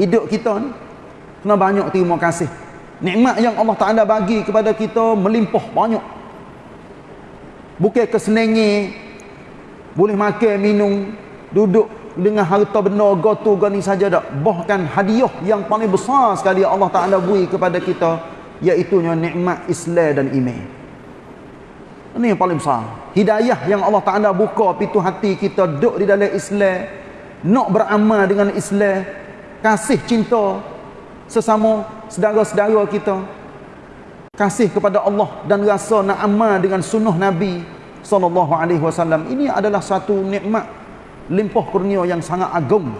hidup kita ni kena banyak terima kasih. Nikmat yang Allah Taala bagi kepada kita melimpah banyak. Bukan kesenangan boleh makan minum duduk dengan harta benda gotu gani saja tak bahkan hadiah yang paling besar sekali Allah Taala beri kepada kita iaitu nikmat Islam dan iman. Ini yang paling besar. Hidayah yang Allah Taala buka pintu hati kita duduk di dalam Islam nak beramal dengan Islam kasih cinta sesama saudara-saudara kita. Kasih kepada Allah dan rasa nak amal dengan sunnah Nabi sallallahu alaihi wasallam. Ini adalah satu nikmat limpah kurnia yang sangat agung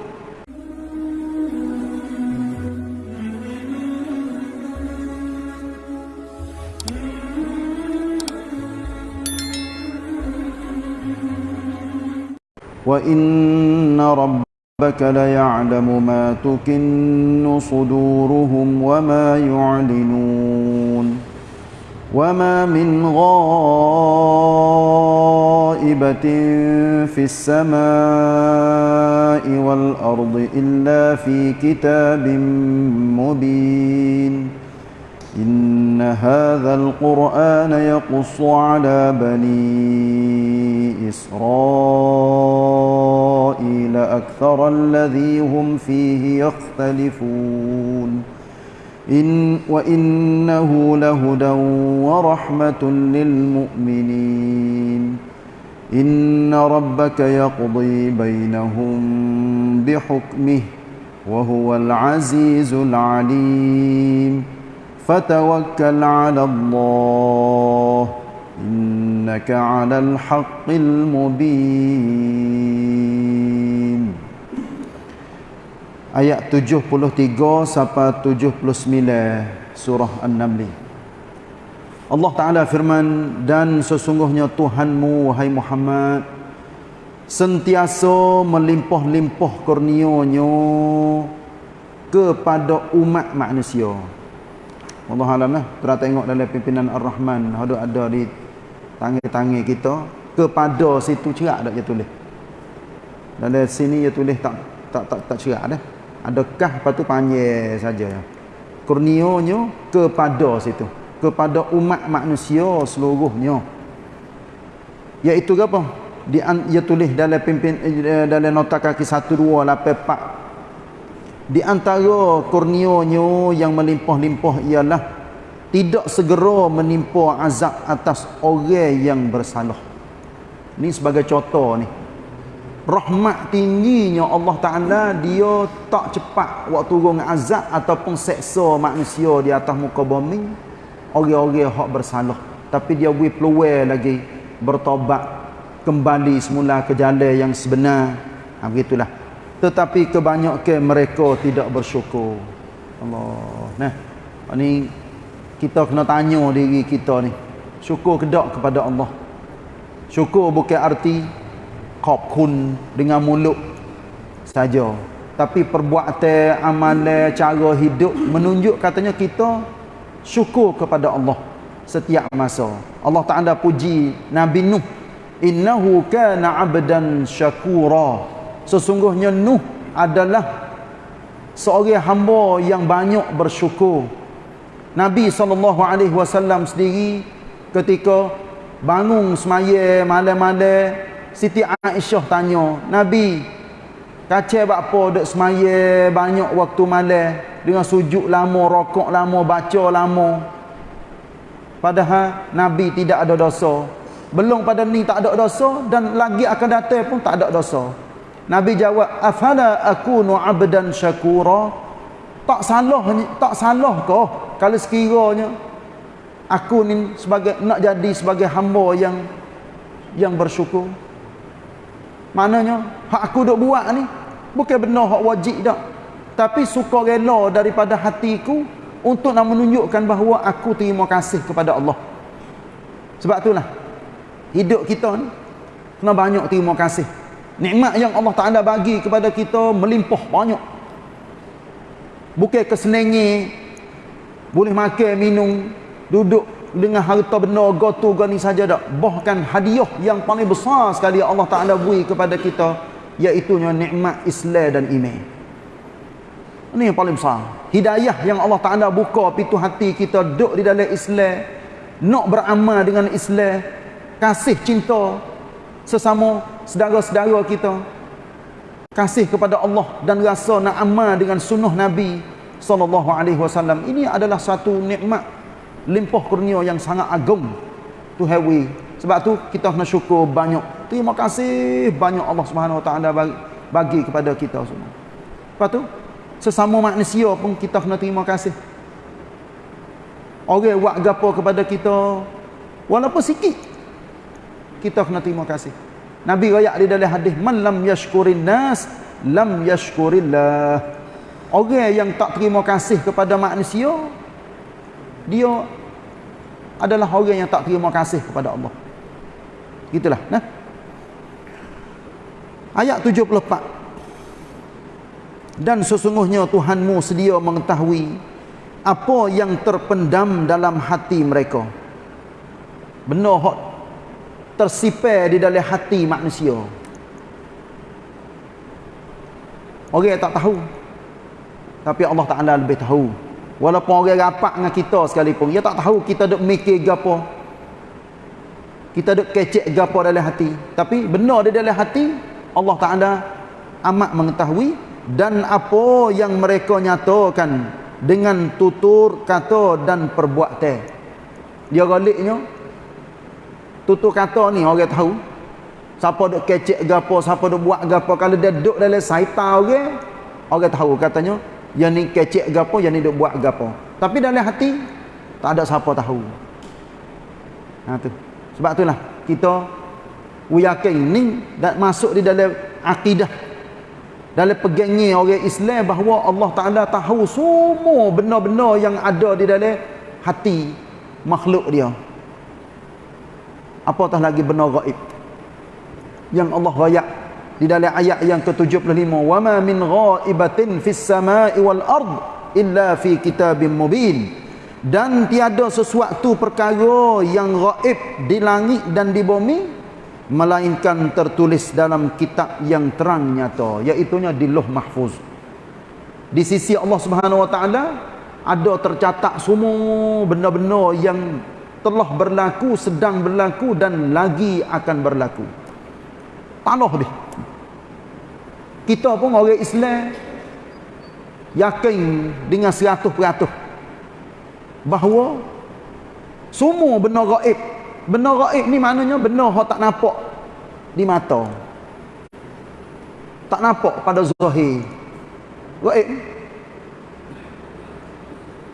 wa inna ربك ليعلم ما تكن صدورهم وما يعلنون وما من غائبة في السماء والأرض إلا في كتاب مبين إن هذا القرآن يقص على بني إسرائيل أكثر الذي هم فيه يختلفون. إن وإنه لهدى ورحمة للمؤمنين. إن ربك يقضي بينهم بحكمه وهو العزيز العليم. فتوكل على الله. إنك على الحق المبين ayat 73 sampai 79 surah An-Naml. Allah Taala firman dan sesungguhnya Tuhanmu wahai Muhammad sentiasa melimpah-limpah kurnia-Nya kepada umat manusia. Allah alam lah. Kita tengok dalam pimpinan Ar-Rahman ada ada di tangan-tangan kita kepada situ cerak dak dia tulis. Dalam sini dia tulis tak tak tak tak cerak dah. Adakah patu panjang saja. Kurnianya kepada situ. Kepada umat manusia seluruhnya. Iaitu apa? Dia ia tulis dalam pimpin eh, dalam nota kaki 1284 di antara kurnianya yang melimpah-limpah ialah tidak segera menimpa azab atas orang yang bersalah. Ni sebagai contoh ni. Rahmat tingginya Allah Ta'ala dia tak cepat waktu turun azab ataupun seksa manusia di atas muka bumi. Orang-orang yang bersalah. Tapi dia beri peluang lagi bertobat kembali semula ke jalan yang sebenar. Ha, begitulah. Tetapi kebanyakan mereka tidak bersyukur. Allah. Nah ini kita kena tanya diri kita ni. Syukur kedok kepada Allah. Syukur bukan arti kopkun dengan mulut saja. Tapi perbuatan amalan cara hidup menunjuk katanya kita syukur kepada Allah setiap masa. Allah Taala puji Nabi Nuh. Innahu kana abdan syakura. Sesungguhnya Nuh adalah seorang hamba yang banyak bersyukur. Nabi SAW sendiri ketika bangun semaya malam-malam Siti Aisyah tanya, Nabi, kacau apa duk semaya banyak waktu malam dengan sujud lama, rokok lama, baca lama. Padahal Nabi tidak ada dosa. Belum pada ni tak ada dosa dan lagi akan datang pun tak ada dosa. Nabi jawab, "Afala akunu 'abdan syakura?" Tak salah tak salah kau kalau sekiranya aku ni sebagai nak jadi sebagai hamba yang yang bersyukur. Maknanya hak aku duk buat ni bukan benar hak wajib dak. Tapi suka rela daripada hatiku untuk nak menunjukkan bahawa aku terima kasih kepada Allah. Sebab itulah hidup kita ni kena banyak terima kasih. Nikmat yang Allah Taala bagi kepada kita melimpah banyak. Bukan kesenangan boleh makan minum duduk dengan harta benda gotu gani saja tak bahkan hadiah yang paling besar sekali Allah Taala beri kepada kita iaitu nikmat Islam dan iman Ini yang paling besar. Hidayah yang Allah Ta'ala buka pintu hati kita duduk di dalam Islam. Nak beramal dengan Islam. Kasih cinta sesama saudara-saudara kita. Kasih kepada Allah dan rasa nak amal dengan sunnah Nabi sallallahu alaihi wasallam. Ini adalah satu nikmat limpah kurnia yang sangat agung to have. Sebab tu kita nak syukur banyak. Terima kasih banyak Allah Subhanahu wa taala bagi, bagi kepada kita semua. Lepas tu sesama manusia pun kita kena terima kasih orang buat gapo kepada kita walaupun sikit kita kena terima kasih Nabi rakyat di dalam hadis man lam yashkurin nas lam yashkurillah. Orang yang tak terima kasih kepada manusia dia adalah orang yang tak terima kasih kepada Allah. Gitulah nah. Ayat 74 dan sesungguhnya Tuhanmu sedia mengetahui apa yang terpendam dalam hati mereka. Benar hot tersipar di dalam hati manusia. Orang tak tahu. Tapi Allah Ta'ala lebih tahu. Walaupun orang rapat dengan kita sekalipun dia tak tahu kita duk mikir gapo. Kita duk kecek gapo dalam hati. Tapi benar di dalam hati Allah Ta'ala amat mengetahui dan apa yang mereka nyatakan dengan tutur kata dan perbuatan. Dia galiknya tutur kata ni orang tahu. Siapa duk kecek gapo siapa duk buat gapo. Kalau dia duduk dalam saitan orang orang tahu katanya yang ni kecek gapo yang ni duk buat gapo. Tapi dalam hati tak ada siapa tahu. Ha tu. Sebab itulah kita yakin ni dan masuk di dalam akidah. Dalam pegangnya orang Islam bahawa Allah Ta'ala tahu semua benar-benar yang ada di dalam hati makhluk dia apatah lagi benar gaib yang Allah rayak di dalam ayat yang ke-75 wama min ghaibatin fis samai wal ard illa fi kitabim mubin. Dan tiada sesuatu perkara yang gaib di langit dan di bumi melainkan tertulis dalam kitab yang terang nyata iaitu di Luh Mahfuz. Di sisi Allah Subhanahu wa taala ada tercatat semua benda-benda yang telah berlaku sedang berlaku dan lagi akan berlaku tanah dia kita pun orang Islam yakin dengan 100% bahawa semua benda gaib Benar gaib ni maknanya benar hak tak nampak di mata. Tak nampak pada zahir. Gaib.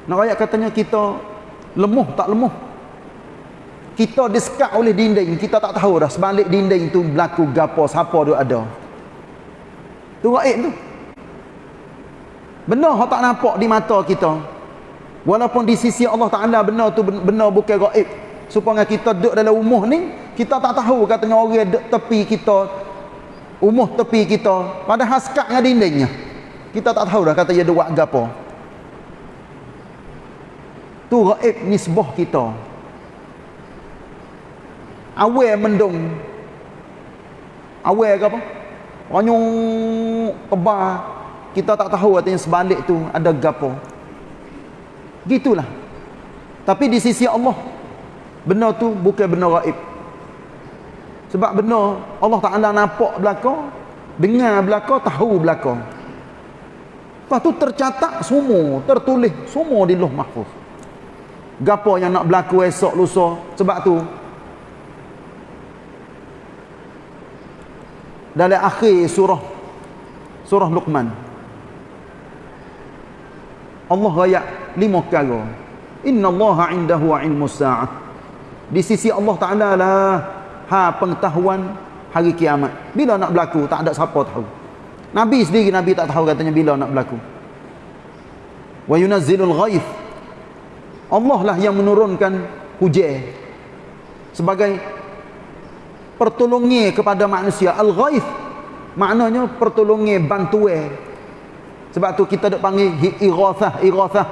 Nak ayat katanya kita lemah tak lemah. Kita disekat oleh dinding, kita tak tahu dah. Sebalik dinding tu berlaku gapo, siapa tu ada. Tu gaib tu. Benar tak nampak di mata kita. Walaupun di sisi Allah Taala benar tu benar bukan gaib. Supaya kita duduk dalam umuh ni kita tak tahu katanya orang duduk tepi kita umuh tepi kita. Pada haskat dengan dindingnya. Kita tak tahu dah kata dia buat gapo. Tu gaib nisbah kita awal mendung awal ke apa ranyung tebal kita tak tahu katanya sebalik tu ada gapo gitulah tapi di sisi Allah Benar tu bukan benar gaib. Sebab benar Allah Taala nampak belaka, dengar belaka, tahu belaka. Lepas tu tercatat semua, tertulis semua di Lauh Mahfuz. Gapo yang nak berlaku esok lusa sebab tu dalam akhir surah surah Luqman. Allah raya lima perkara. Inna Allah indahu ilmus sa'ah. Di sisi Allah Ta'ala lah ha pengetahuan hari kiamat. Bila nak berlaku tak ada siapa tahu. Nabi sendiri Nabi tak tahu katanya bila nak berlaku. Wa yunazzilul ghaif Allah lah yang menurunkan hujan sebagai pertolongan kepada manusia. Al-ghaif maknanya pertolongan bantuan. Sebab tu kita dok panggil irathah irathah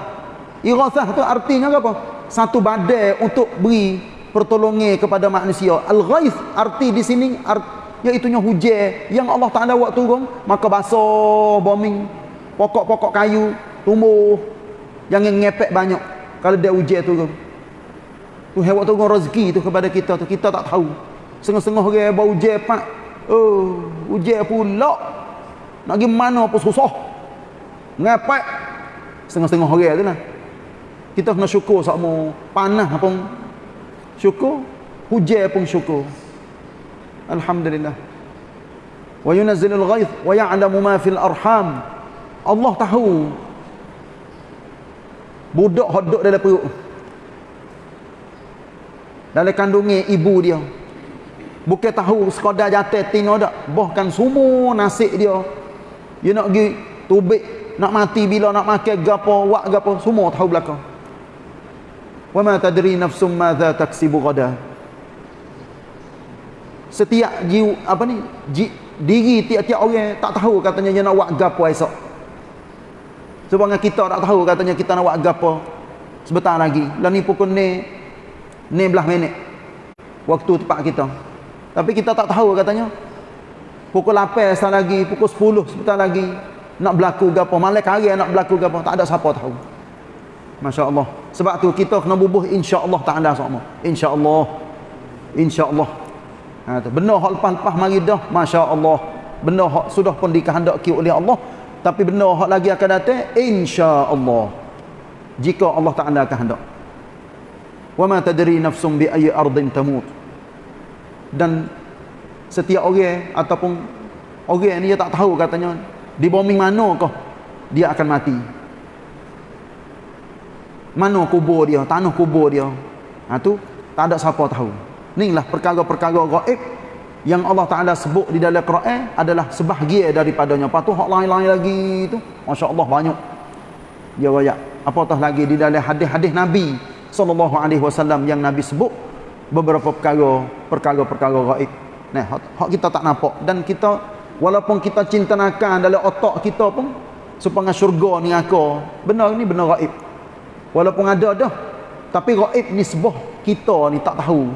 irathah tu artinya apa? Satu badai untuk beri pertolongan kepada manusia. Al-ghaith arti di sini art, iaitu hujan. Yang Allah Taala buat turun maka basah bombing. Pokok-pokok kayu tumbuh. Jangan ngepek banyak kalau dia ujian tu tu hewan tu rezeki tu kepada kita tu. Kita tak tahu setengah-setengah orang bau ujian pak. Oh ujian pula. Nak pergi mana pun susah. Ngepek setengah-setengah orang tu lah. Kita kena syukur sama panah pun syukur. Hujan pun syukur. Alhamdulillah. Wa yunazzilul ghaith wa ya'lamu ma fil arham. Allah tahu. Budak hodok dalam perut. Dalam kandungan ibu dia bukan tahu sekadar jatuh tino dak bahkan semua nasib dia. Dia nak pergi tubik nak mati bila nak makan gapo wak gapo semua tahu belakang. Wa ma tadri nafsum madza taksibu ghada setiap jiwa apa ni ji, diri tiap-tiap orang tak tahu katanya dia nak buat gapo esok. Sebab kita tak tahu katanya kita nak buat gapo. Sebentar lagi. Lah ni pukul ni ni belah minit. Waktu tepat kita tapi kita tak tahu katanya pukul 8 sebentar lagi pukul 10 sebentar lagi nak berlaku gapo malam hari nak berlaku gapo tak ada siapa tahu Masya Allah. Sebab tu kita kena bubuh insya-Allah taala sama. Insya-Allah. Insya-Allah. Ha tu benar hak lepas-lepas mari dah masya-Allah. Benar hak sudah pun dikehendaki oleh Allah, tapi benar hak lagi akan datang insya-Allah. Jika Allah Taala kehendak. Wa ma tadri nafsum bi ayyi ardin tamut. Dan setiap orang ataupun orang ni dia tak tahu katanya di bumi mana kah dia akan mati. Mana kubur dia? Tanah kubur dia. Ha tu tak ada siapa tahu. Inilah perkara-perkara gaib yang Allah Taala sebut di dalam Quran adalah sebahagian daripadanya. Patu hak lain-lain lagi tu masya-Allah banyak. Dia royak. Apatah lagi di dalam hadis-hadis Nabi sallallahu alaihi wasallam yang Nabi sebut beberapa perkara perkara-perkara gaib nah hak kita tak nampak dan kita walaupun kita cinta nakan dalam otak kita pun supaya syurga ni aku benar ni benar gaib Walaupun ada dah. Tapi gaib ni sebuah kita ni tak tahu.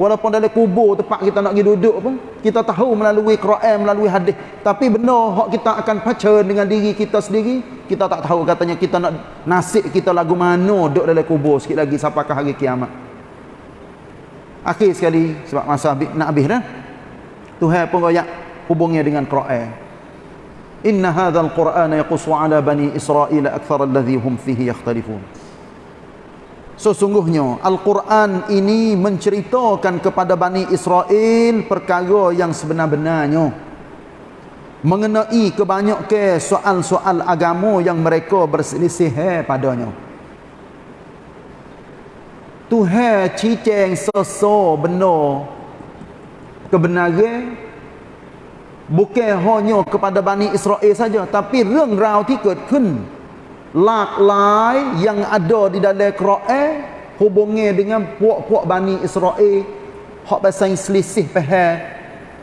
Walaupun dalam kubur tempat kita nak pergi duduk pun. Kita tahu melalui Quran, melalui hadis. Tapi benar hak kita akan baca dengan diri kita sendiri. Kita tak tahu katanya kita nak nasib kita lagu mana duduk dalam kubur sikit lagi sampai ke hari kiamat. Akhir sekali sebab masa nak habis dah. Tuhan pun royak hubungnya dengan Quran. Inna hadzal Qur'ana yaqussu ala bani Israil akthar alladhi hum fihi yakhtalifun. Sesungguhnya Al-Quran ini menceritakan kepada Bani Israel perkara yang sebenar-benarnya mengenai kebanyakan soal-soal agama yang mereka berselisih padanya. Tuhan ciceng seso benar kebenaran bukan hanya kepada Bani Israel saja tapi reng rau tiket kun หลากหลาย yang ada di dalam Quran hubungnya dengan puak-puak Bani Israel hak pasal selisih faham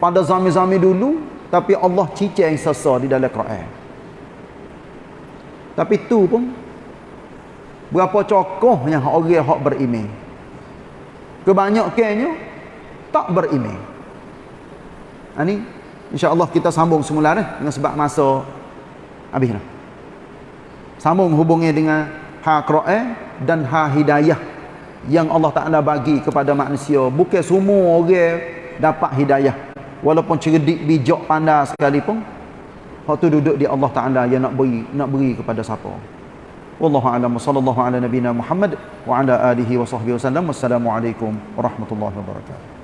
pada zaman-zaman dulu tapi Allah cicing sesa di dalam Quran tapi tu pun berapa cokohnya orang hak beriman kebanyakannya tak beriman ini insya-Allah kita sambung semula eh, dengan sebab masa habis dah sambung hubungnya dengan ha Quran dan ha hidayah yang Allah Taala bagi kepada manusia. Bukan semua orang dapat hidayah. Walaupun cerdik bijak pandai sekalipun hak tu duduk di Allah Taala yang nak beri nak beri kepada siapa wallahu a'lam. Sallallahu ala nabina Muhammad wa ala alihi wa sahbihi wasallam wassalamu alaikum warahmatullahi wabarakatuh